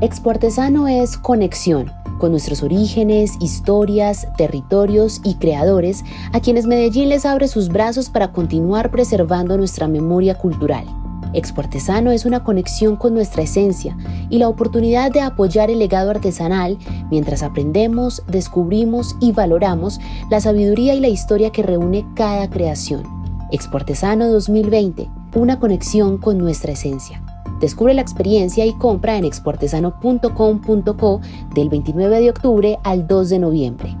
Expo Artesano es conexión con nuestros orígenes, historias, territorios y creadores a quienes Medellín les abre sus brazos para continuar preservando nuestra memoria cultural. Expo Artesano es una conexión con nuestra esencia y la oportunidad de apoyar el legado artesanal mientras aprendemos, descubrimos y valoramos la sabiduría y la historia que reúne cada creación. Expo Artesano 2020, una conexión con nuestra esencia. Descubre la experiencia y compra en exportesano.com.co del 29 de octubre al 2 de noviembre.